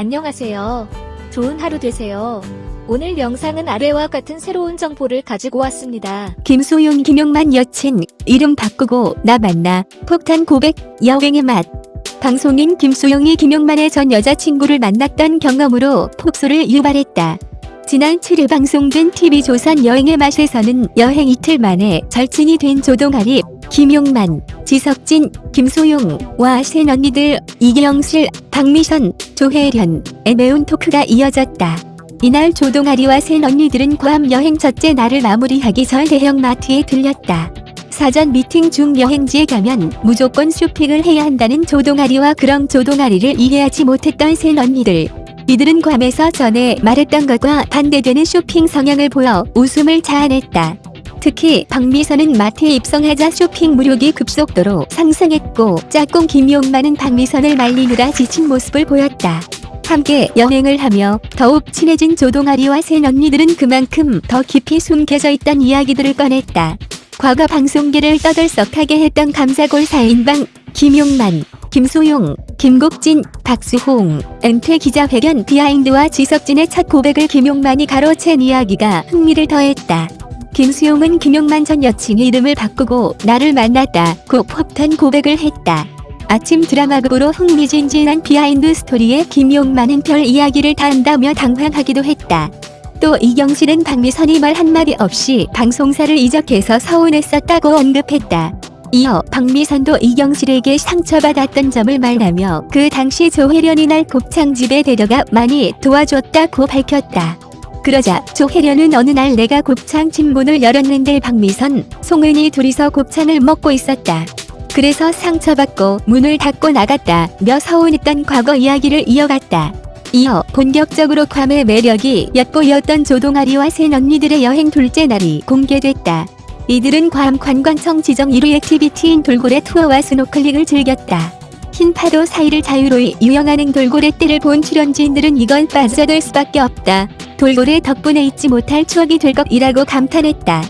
안녕하세요. 좋은 하루 되세요. 오늘 영상은 아래와 같은 새로운 정보를 가지고 왔습니다. 김소용 김용만 여친 이름 바꾸고 나 만나 폭탄 고백 여행의 맛 방송인 김소용이 김용만의 전 여자친구를 만났던 경험으로 폭소를 유발했다. 지난 7일 방송된 TV조선 여행의 맛에서는 여행 이틀 만에 절친이 된 조동아리, 김용만, 지석진, 김소용과 새 언니들 이경실, 박미선, 조혜련의 매운 토크가 이어졌다. 이날 조동아리와 새 언니들은 괌 여행 첫째 날을 마무리하기 전 대형마트에 들렸다. 사전 미팅 중 여행지에 가면 무조건 쇼핑을 해야 한다는 조동아리와 그런 조동아리를 이해하지 못했던 새 언니들. 이들은 괌에서 전에 말했던 것과 반대되는 쇼핑 성향을 보여 웃음을 자아냈다. 특히 박미선은 마트에 입성하자 쇼핑 무력이 급속도로 상승했고 짝꿍 김용만은 박미선을 말리느라 지친 모습을 보였다. 함께 여행을 하며 더욱 친해진 조동아리와 새 언니들은 그만큼 더 깊이 숨겨져 있던 이야기들을 꺼냈다. 과거 방송계를 떠들썩하게 했던 감사골 4인방 김용만, 김소용, 김국진, 박수홍, 은퇴 기자회견 비하인드와 지석진의 첫 고백을 김용만이 가로챈 이야기가 흥미를 더했다. 김수용은 김용만 전 여친의 이름을 바꾸고 나를 만났다고 폭탄 고백을 했다. 아침 드라마극으로 흥미진진한 비하인드 스토리에 김용만은 별 이야기를 다 한다며 당황하기도 했다. 또 이경실은 박미선이 말 한마디 없이 방송사를 이적해서 서운했었다고 언급했다. 이어 박미선도 이경실에게 상처받았던 점을 말하며 그 당시 조혜련이 날 곱창집에 데려가 많이 도와줬다고 밝혔다. 그러자 조혜련은 어느 날 내가 곱창집 문을 열었는데 박미선, 송은이 둘이서 곱창을 먹고 있었다. 그래서 상처받고 문을 닫고 나갔다 며 서운했던 과거 이야기를 이어갔다. 이어 본격적으로 괌의 매력이 엿보였던 조동아리와 새 언니들의 여행 둘째 날이 공개됐다. 이들은 괌 관광청 지정 1위 액티비티인 돌고래 투어와 스노클링을 즐겼다. 흰 파도 사이를 자유로이 유영하는 돌고래 떼를 본 출연진들은 이건 빠져들 수밖에 없다. 돌고래 덕분에 잊지 못할 추억이 될 것이라고 감탄했다.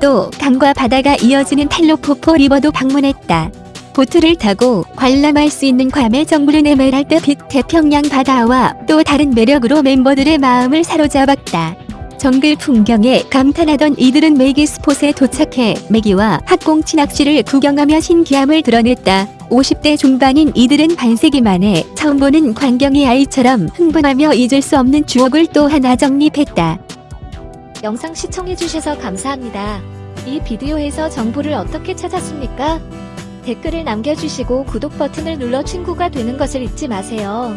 또 강과 바다가 이어지는 텔로포포 리버도 방문했다. 보트를 타고 관람할 수 있는 괌의 정부른 에메랄드빛 태평양 바다와 또 다른 매력으로 멤버들의 마음을 사로잡았다. 정글 풍경에 감탄하던 이들은 메기 스폿에 도착해 메기와 학꽁치 낚시를 구경하며 신기함을 드러냈다. 50대 중반인 이들은 반세기 만에 처음 보는 광경이 아이처럼 흥분하며 잊을 수 없는 추억을 또 하나 정립했다. 영상 시청해주셔서 감사합니다. 이 비디오에서 정보를 어떻게 찾았습니까? 댓글을 남겨주시고 구독 버튼을 눌러 친구가 되는 것을 잊지 마세요.